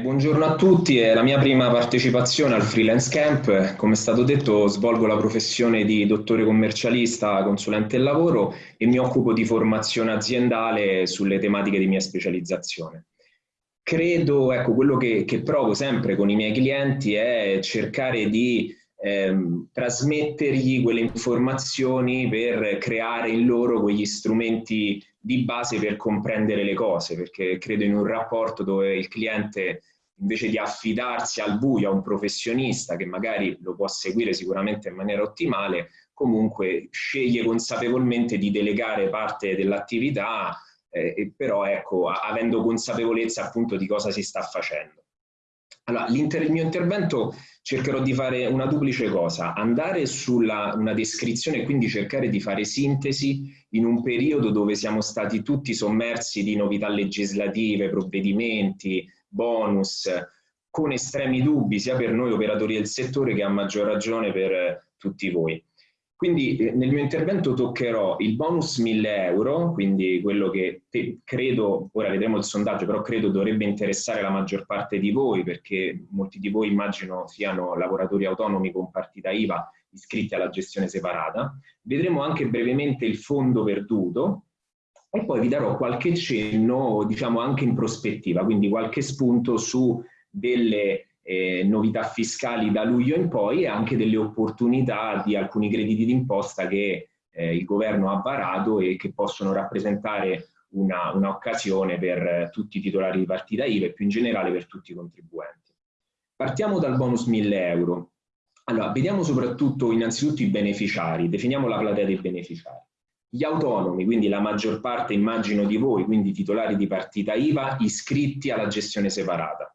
Buongiorno a tutti, è la mia prima partecipazione al Freelance Camp. Come è stato detto svolgo la professione di dottore commercialista, consulente del lavoro e mi occupo di formazione aziendale sulle tematiche di mia specializzazione. Credo, ecco, quello che, che provo sempre con i miei clienti è cercare di ehm, trasmettergli quelle informazioni per creare in loro quegli strumenti di base per comprendere le cose, perché credo in un rapporto dove il cliente invece di affidarsi al buio a un professionista che magari lo può seguire sicuramente in maniera ottimale, comunque sceglie consapevolmente di delegare parte dell'attività, eh, però ecco, avendo consapevolezza appunto di cosa si sta facendo. Allora, il mio intervento cercherò di fare una duplice cosa, andare sulla una descrizione e quindi cercare di fare sintesi in un periodo dove siamo stati tutti sommersi di novità legislative, provvedimenti, bonus, con estremi dubbi sia per noi operatori del settore che a maggior ragione per tutti voi. Quindi eh, nel mio intervento toccherò il bonus 1000 euro, quindi quello che te, credo, ora vedremo il sondaggio, però credo dovrebbe interessare la maggior parte di voi, perché molti di voi immagino siano lavoratori autonomi con partita IVA iscritti alla gestione separata. Vedremo anche brevemente il fondo perduto e poi vi darò qualche cenno, diciamo anche in prospettiva, quindi qualche spunto su delle eh, novità fiscali da luglio in poi e anche delle opportunità di alcuni crediti d'imposta che eh, il governo ha varato e che possono rappresentare un'occasione un per tutti i titolari di partita IVA e più in generale per tutti i contribuenti. Partiamo dal bonus 1000 euro. Allora, vediamo soprattutto innanzitutto i beneficiari, definiamo la platea dei beneficiari. Gli autonomi, quindi la maggior parte immagino di voi, quindi titolari di partita IVA iscritti alla gestione separata.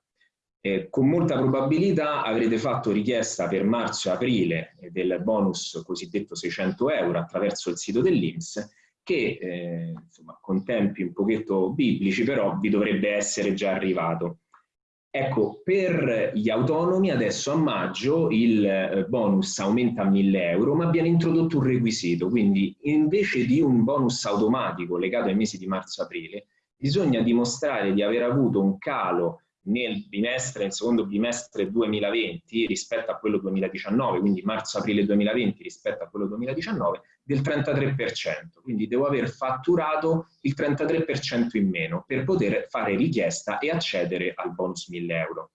Eh, con molta probabilità avrete fatto richiesta per marzo e aprile del bonus cosiddetto 600 euro attraverso il sito dell'Inps che eh, insomma, con tempi un pochetto biblici però vi dovrebbe essere già arrivato. Ecco, per gli autonomi adesso a maggio il eh, bonus aumenta a 1000 euro, ma viene introdotto un requisito, quindi invece di un bonus automatico legato ai mesi di marzo-aprile, bisogna dimostrare di aver avuto un calo nel bimestre, nel secondo bimestre 2020 rispetto a quello 2019, quindi marzo-aprile 2020 rispetto a quello 2019, del 33%. Quindi devo aver fatturato il 33% in meno per poter fare richiesta e accedere al bonus 1000 euro.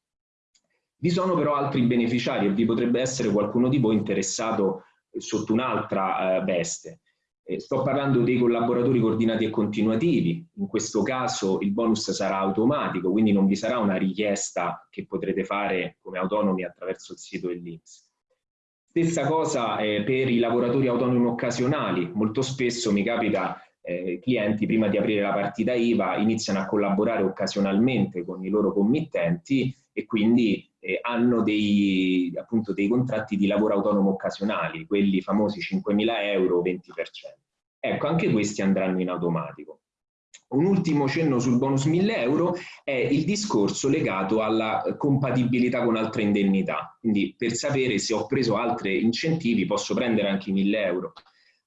Vi sono però altri beneficiari e vi potrebbe essere qualcuno di voi interessato sotto un'altra eh, veste. Eh, sto parlando dei collaboratori coordinati e continuativi, in questo caso il bonus sarà automatico, quindi non vi sarà una richiesta che potrete fare come autonomi attraverso il sito dell'Inps. Stessa cosa eh, per i lavoratori autonomi occasionali, molto spesso mi capita eh, clienti prima di aprire la partita IVA iniziano a collaborare occasionalmente con i loro committenti e quindi eh, hanno dei, appunto, dei contratti di lavoro autonomo occasionali, quelli famosi 5.000 euro, 20%. Ecco, anche questi andranno in automatico. Un ultimo cenno sul bonus 1000 euro è il discorso legato alla compatibilità con altre indennità. Quindi per sapere se ho preso altri incentivi posso prendere anche i 1000 euro.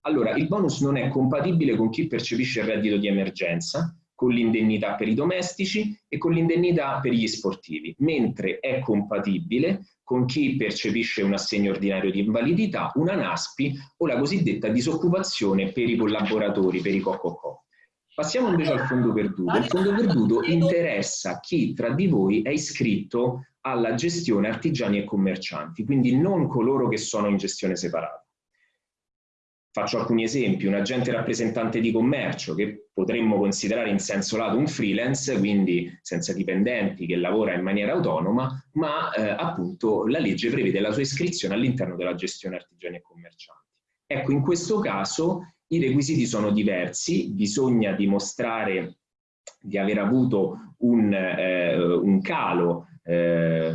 Allora, il bonus non è compatibile con chi percepisce il reddito di emergenza, con l'indennità per i domestici e con l'indennità per gli sportivi, mentre è compatibile con chi percepisce un assegno ordinario di invalidità, una NASPI o la cosiddetta disoccupazione per i collaboratori, per i COCOCO. Passiamo invece al fondo perduto. Il fondo perduto interessa chi tra di voi è iscritto alla gestione artigiani e commercianti, quindi non coloro che sono in gestione separata. Faccio alcuni esempi, un agente rappresentante di commercio che potremmo considerare in senso lato un freelance, quindi senza dipendenti, che lavora in maniera autonoma, ma eh, appunto la legge prevede la sua iscrizione all'interno della gestione artigiani e commercianti. Ecco, in questo caso i requisiti sono diversi, bisogna dimostrare di aver avuto un, eh, un calo eh,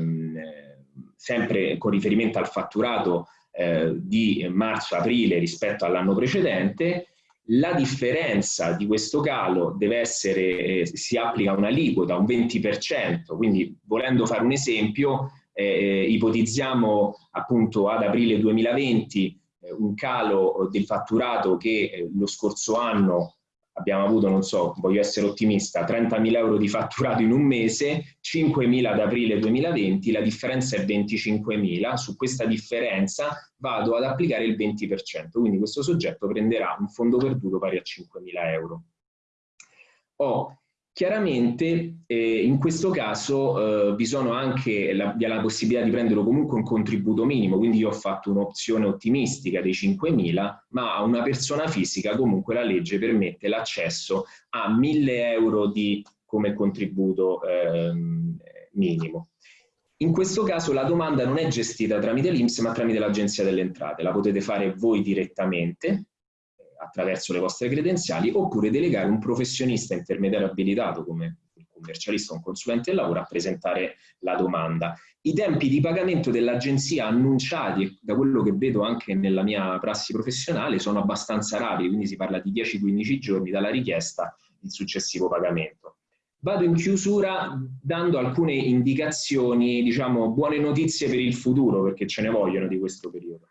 sempre con riferimento al fatturato eh, di marzo-aprile rispetto all'anno precedente, la differenza di questo calo deve essere, eh, si applica un'aliquota, un 20%, quindi volendo fare un esempio, eh, eh, ipotizziamo appunto ad aprile 2020 eh, un calo del fatturato che lo scorso anno abbiamo avuto, non so, voglio essere ottimista, 30.000 euro di fatturato in un mese, 5.000 ad aprile 2020, la differenza è 25.000, su questa differenza vado ad applicare il 20%, quindi questo soggetto prenderà un fondo perduto pari a 5.000 euro. Ho Chiaramente eh, in questo caso eh, vi sono anche la, la, possibilità di prendere comunque un contributo minimo, quindi io ho fatto un'opzione ottimistica dei 5.000, ma a una persona fisica comunque la legge permette l'accesso a 1.000 euro di, come contributo eh, minimo. In questo caso la domanda non è gestita tramite l'Inps ma tramite l'Agenzia delle Entrate, la potete fare voi direttamente, attraverso le vostre credenziali, oppure delegare un professionista intermediario abilitato come un commercialista o un consulente del lavoro a presentare la domanda. I tempi di pagamento dell'agenzia annunciati, da quello che vedo anche nella mia prassi professionale, sono abbastanza rapidi, quindi si parla di 10-15 giorni dalla richiesta il successivo pagamento. Vado in chiusura dando alcune indicazioni, diciamo, buone notizie per il futuro, perché ce ne vogliono di questo periodo.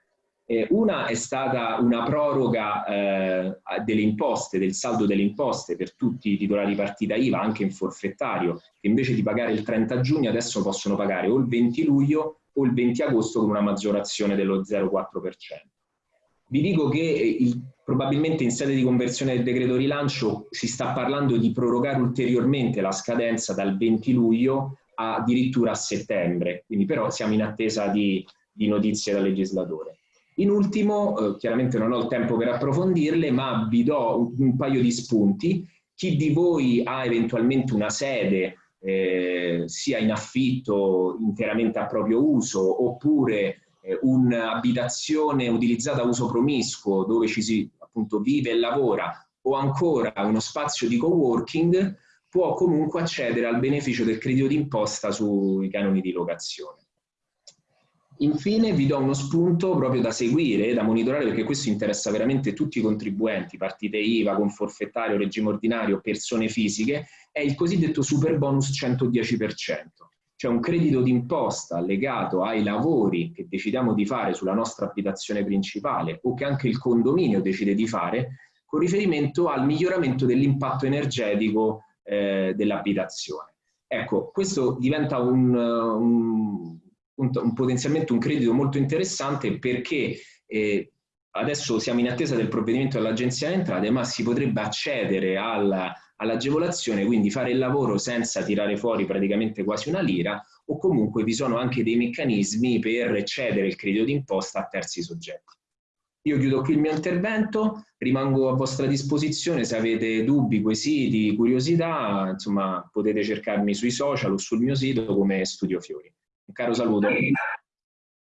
Eh, una è stata una proroga eh, delle imposte, del saldo delle imposte per tutti i titolari di partita IVA, anche in forfettario, che invece di pagare il 30 giugno adesso possono pagare o il 20 luglio o il 20 agosto con una maggiorazione dello 0,4%. Vi dico che eh, il, probabilmente in sede di conversione del decreto rilancio si sta parlando di prorogare ulteriormente la scadenza dal 20 luglio addirittura a settembre, quindi però siamo in attesa di, di notizie dal legislatore. In ultimo, eh, chiaramente non ho il tempo per approfondirle, ma vi do un, un paio di spunti. Chi di voi ha eventualmente una sede eh, sia in affitto interamente a proprio uso oppure eh, un'abitazione utilizzata a uso promiscuo dove ci si appunto vive e lavora o ancora uno spazio di coworking può comunque accedere al beneficio del credito d'imposta sui canoni di locazione. Infine vi do uno spunto proprio da seguire, da monitorare, perché questo interessa veramente tutti i contribuenti, partite IVA, con forfettario, regime ordinario, persone fisiche, è il cosiddetto super bonus 110%, cioè un credito d'imposta legato ai lavori che decidiamo di fare sulla nostra abitazione principale o che anche il condominio decide di fare con riferimento al miglioramento dell'impatto energetico eh, dell'abitazione. Ecco, questo diventa un, un un, un, potenzialmente un credito molto interessante perché eh, adesso siamo in attesa del provvedimento dell'Agenzia delle Entrate, ma si potrebbe accedere all'agevolazione, all quindi fare il lavoro senza tirare fuori praticamente quasi una lira, o comunque vi sono anche dei meccanismi per cedere il credito d'imposta a terzi soggetti. Io chiudo qui il mio intervento, rimango a vostra disposizione se avete dubbi, quesiti, curiosità, insomma potete cercarmi sui social o sul mio sito come Studio Fiori. Caros alunos.